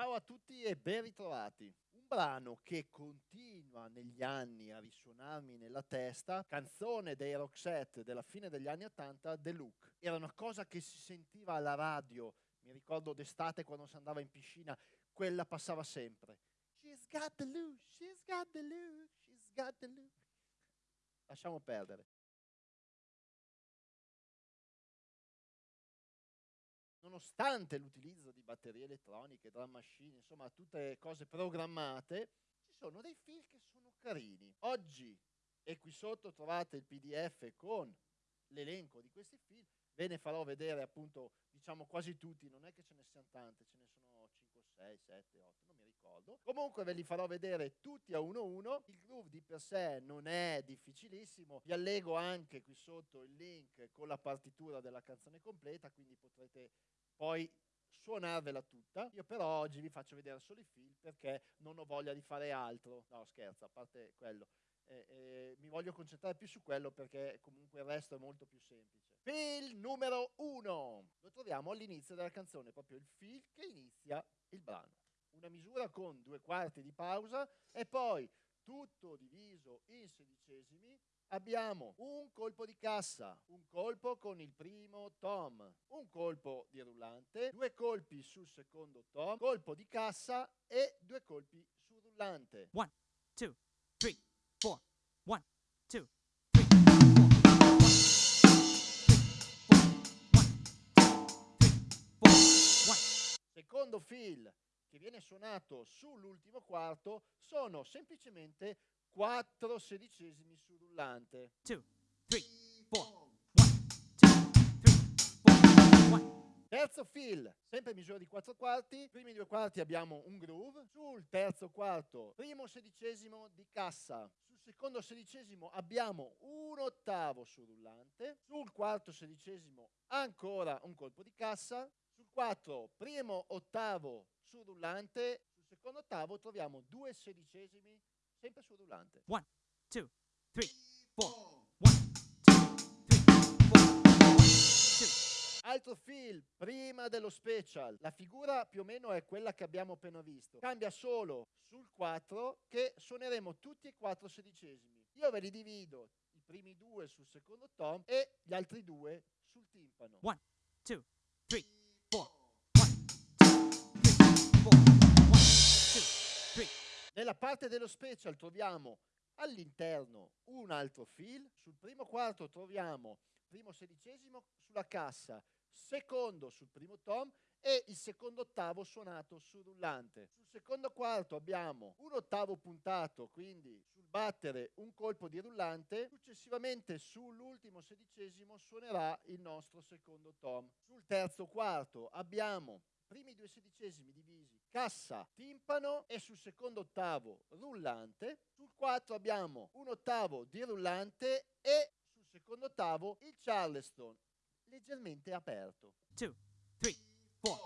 Ciao a tutti e ben ritrovati. Un brano che continua negli anni a risuonarmi nella testa, canzone dei Roxette della fine degli anni 80, The Look. Era una cosa che si sentiva alla radio, mi ricordo d'estate quando si andava in piscina, quella passava sempre. She's got the look, she's got the look, she's got the look. Lasciamo perdere. Nonostante l'utilizzo di batterie elettroniche, drum machine, insomma tutte cose programmate, ci sono dei fil che sono carini. Oggi, e qui sotto trovate il pdf con l'elenco di questi fil, ve ne farò vedere appunto, diciamo quasi tutti, non è che ce ne siano tante, ce ne sono 5, 6, 7, 8, non mi ricordo. Comunque ve li farò vedere tutti a uno a uno. Il groove di per sé non è difficilissimo, vi allego anche qui sotto il link con la partitura della canzone completa, quindi potrete poi suonarvela tutta. Io però oggi vi faccio vedere solo i film perché non ho voglia di fare altro. No, scherzo, a parte quello. Eh, eh, mi voglio concentrare più su quello perché comunque il resto è molto più semplice. Film numero uno. Lo troviamo all'inizio della canzone, proprio il film che inizia il brano. Una misura con due quarti di pausa e poi tutto diviso in sedicesimi abbiamo un colpo di cassa, un colpo con il primo tom, un colpo di rullante, due colpi sul secondo tom, colpo di cassa e due colpi sul rullante. One, two, three, four. One, two, Secondo fill che viene suonato sull'ultimo quarto sono semplicemente 4 sedicesimi sul rullante. two, three, four. One, two, three, four. One. Terzo fill, sempre misura di 4 quarti, primi due quarti abbiamo un groove, sul terzo quarto primo sedicesimo di cassa, sul secondo sedicesimo abbiamo un ottavo sul rullante, sul quarto sedicesimo ancora un colpo di cassa, 4, primo ottavo sul rullante, sul secondo ottavo troviamo due sedicesimi sempre sul rullante. 1, 2, 3, 4, 1, 2, 3, 4, Altro film, prima dello special, la figura più o meno è quella che abbiamo appena visto. Cambia solo sul 4 che suoneremo tutti e quattro sedicesimi. Io ve li divido, i primi due sul secondo tom e gli altri due sul timpano. 1, 2, nella parte dello special troviamo all'interno un altro fill, sul primo quarto troviamo primo sedicesimo sulla cassa, secondo sul primo tom e il secondo ottavo suonato sul rullante. Sul secondo quarto abbiamo un ottavo puntato, quindi sul battere un colpo di rullante, successivamente sull'ultimo sedicesimo suonerà il nostro secondo tom. Sul terzo quarto abbiamo primi due sedicesimi divisi cassa, timpano e sul secondo ottavo rullante. Sul 4 abbiamo un ottavo di rullante e sul secondo ottavo il charleston leggermente aperto. Two, Un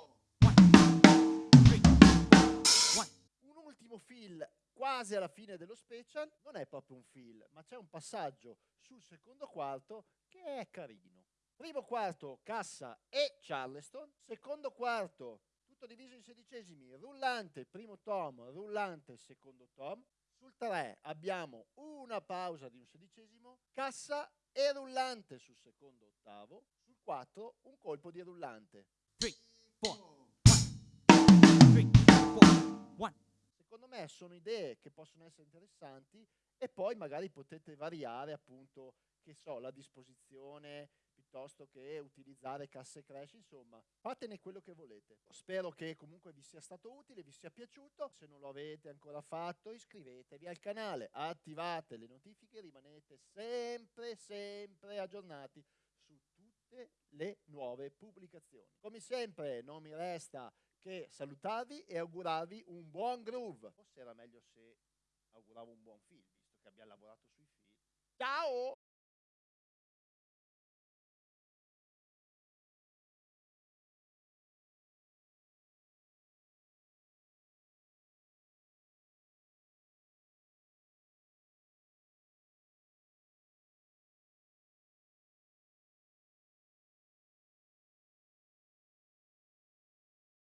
ultimo fill quasi alla fine dello special, non è proprio un fill, ma c'è un passaggio sul secondo quarto che è carino. Primo quarto cassa e charleston, secondo quarto tutto diviso in sedicesimi, rullante primo tom, rullante secondo tom. Sul 3 abbiamo una pausa di un sedicesimo, cassa e rullante sul secondo ottavo. Sul 4 un colpo di rullante. Secondo me sono idee che possono essere interessanti e poi magari potete variare appunto, che so, la disposizione piuttosto che utilizzare casse crash, insomma, fatene quello che volete. Spero che comunque vi sia stato utile, vi sia piaciuto. Se non lo avete ancora fatto, iscrivetevi al canale, attivate le notifiche, rimanete sempre, sempre aggiornati tutte le nuove pubblicazioni. Come sempre, non mi resta che salutarvi e augurarvi un buon groove. Forse era meglio se auguravo un buon film, visto che abbiamo lavorato sui film. Ciao!